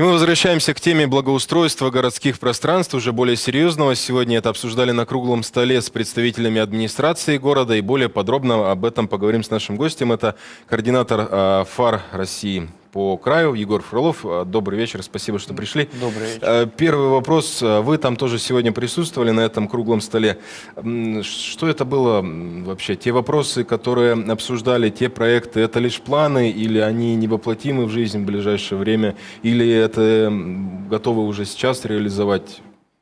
И мы возвращаемся к теме благоустройства городских пространств, уже более серьезного. Сегодня это обсуждали на круглом столе с представителями администрации города. И более подробно об этом поговорим с нашим гостем. Это координатор э, ФАР России по краю. Егор Фролов, э, добрый вечер, спасибо, что пришли. Добрый вечер. Э, первый вопрос. Вы там тоже сегодня присутствовали на этом круглом столе. Что это было вообще? Те вопросы, которые обсуждали, те проекты, это лишь планы или они невоплотимы в жизнь в ближайшее время? Или это готовы уже сейчас реализовать?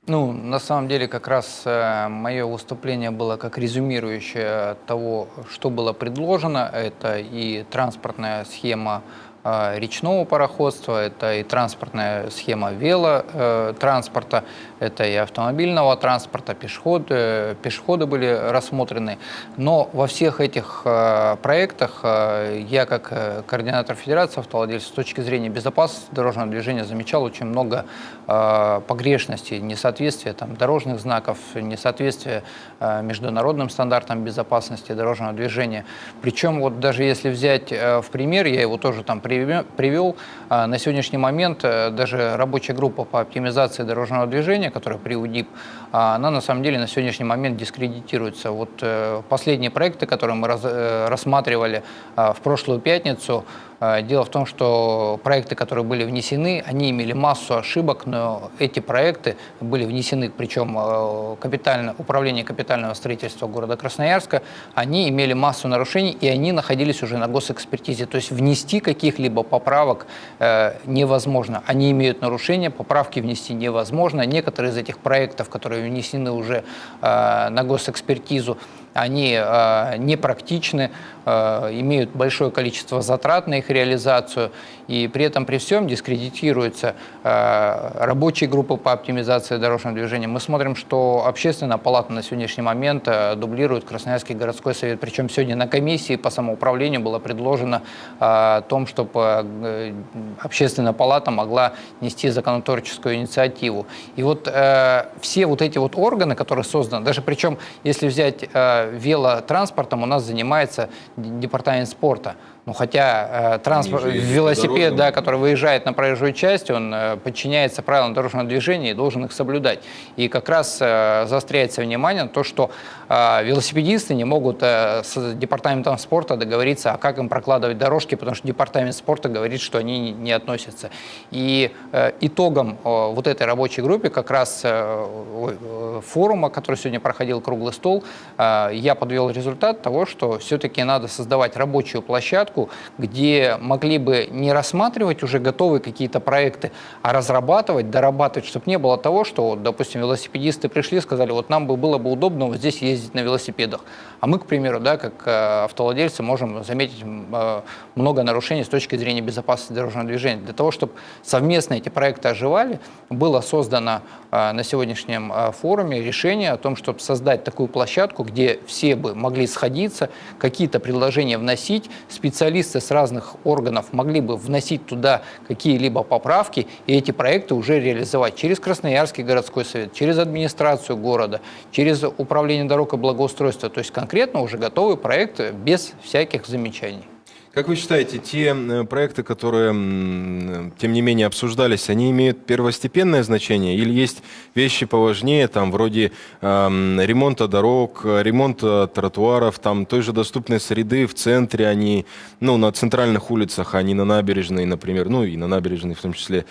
Ну, на самом деле, как раз э, мое выступление было как резюмирующее того, что было предложено. Это и транспортная схема речного пароходства, это и транспортная схема велотранспорта, это и автомобильного транспорта, пешеходы, пешеходы были рассмотрены. Но во всех этих а, проектах а, я, как э, координатор Федерации автовладельцев, с точки зрения безопасности дорожного движения замечал очень много погрешностей, несоответствия там, дорожных знаков, несоответствия международным стандартам безопасности дорожного движения. Причем вот даже если взять э, в пример, я его тоже там привел. А, на сегодняшний момент э, даже рабочая группа по оптимизации дорожного движения, которая при УДИП, а, она на самом деле на сегодняшний момент дискредитируется. Вот э, последние проекты, которые мы э, рассматривали а, в прошлую пятницу, дело в том, что проекты, которые были внесены, они имели массу ошибок, но эти проекты были внесены, причем а, капитально, управление капитального строительства города Красноярска, они имели массу нарушений, и они находились уже на госэкспертизе. То есть внести каких-либо поправок э, невозможно. Они имеют нарушения, поправки внести невозможно. Некоторые из этих проектов, которые внесены уже э, на госэкспертизу, они э, непрактичны, э, имеют большое количество затрат на их реализацию, и при этом при всем дискредитируются э, рабочие группы по оптимизации дорожного движения. Мы смотрим, что общественная палата на сегодняшний момент э, дублирует Красноярский городской совет, причем сегодня на комиссии по самоуправлению было предложено э, о том, чтобы э, общественная палата могла нести законотворческую инициативу. И вот э, все вот эти вот органы, которые созданы, даже причем, если взять э, велотранспортом у нас занимается департамент спорта. Ну, хотя э, транспорт, велосипед, да, который выезжает на проезжую часть, он э, подчиняется правилам дорожного движения и должен их соблюдать. И как раз э, заостряется внимание на то, что э, велосипедисты не могут э, с департаментом спорта договориться, а как им прокладывать дорожки, потому что департамент спорта говорит, что они не, не относятся. И э, итогом э, вот этой рабочей группы, как раз э, форума, который сегодня проходил круглый стол, э, я подвел результат того, что все-таки надо создавать рабочую площадку, где могли бы не рассматривать уже готовые какие-то проекты, а разрабатывать, дорабатывать, чтобы не было того, что, допустим, велосипедисты пришли, сказали, вот нам бы было бы удобно вот здесь ездить на велосипедах. А мы, к примеру, да, как э, автовладельцы, можем заметить э, много нарушений с точки зрения безопасности дорожного движения. Для того, чтобы совместно эти проекты оживали, было создано на сегодняшнем форуме решение о том, чтобы создать такую площадку, где все бы могли сходиться, какие-то предложения вносить, специалисты с разных органов могли бы вносить туда какие-либо поправки и эти проекты уже реализовать через Красноярский городской совет, через администрацию города, через управление дорог и благоустройства. То есть конкретно уже готовый проект без всяких замечаний. Как вы считаете, те проекты, которые, тем не менее, обсуждались, они имеют первостепенное значение или есть вещи поважнее, там, вроде э, ремонта дорог, ремонта тротуаров, там, той же доступной среды в центре, они, ну, на центральных улицах, а не на набережной, например, ну, и на набережной в том числе.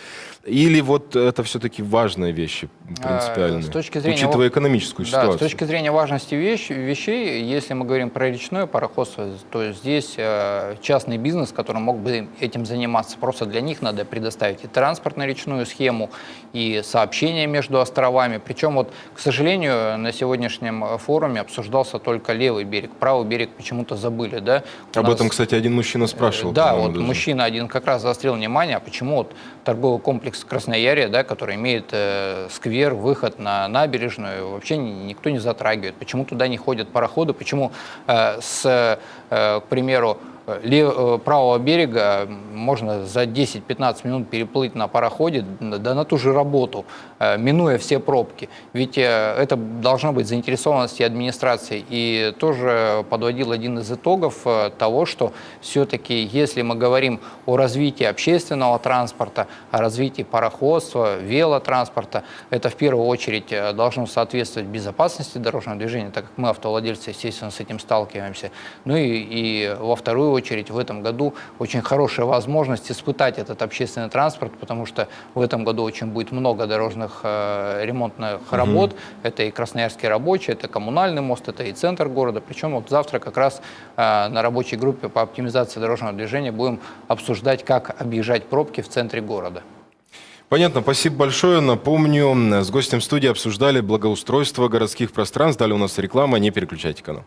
Или вот это все-таки важные вещи принципиальные, с точки зрения, учитывая экономическую да, ситуацию? с точки зрения важности вещь, вещей, если мы говорим про речное пароходство, то здесь э, частный бизнес, который мог бы этим заниматься, просто для них надо предоставить и транспортно-речную схему, и сообщения между островами. Причем, вот, к сожалению, на сегодняшнем форуме обсуждался только левый берег, правый берег почему-то забыли. Да? У Об нас... этом, кстати, один мужчина спрашивал. Да, вот даже. мужчина один как раз заострил внимание, а почему вот торговый комплекс Красноярья, да, который имеет э, сквер, выход на набережную, вообще никто не затрагивает. Почему туда не ходят пароходы, почему э, с, э, к примеру, э, э, правого берега можно за 10-15 минут переплыть на пароходе, да на ту же работу, э, минуя все пробки. Ведь э, это должна быть заинтересованность и администрации. И тоже подводил один из итогов э, того, что все-таки, если мы говорим о развитии общественного транспорта, о развитии пароходства, велотранспорта, это в первую очередь э, должно соответствовать безопасности дорожного движения, так как мы, автовладельцы, естественно, с этим сталкиваемся. Ну и, и во вторую очередь в этом году очень хорошая возможность испытать этот общественный транспорт, потому что в этом году очень будет много дорожных э, ремонтных работ. Это и Красноярский рабочий, это коммунальный мост, это и центр города. Причем вот завтра как раз э, на рабочей группе по оптимизации дорожного движения будем обсуждать, как объезжать пробки в центре города. Понятно, спасибо большое. Напомню, с гостем студии обсуждали благоустройство городских пространств. Далее у нас реклама, не переключайте канал.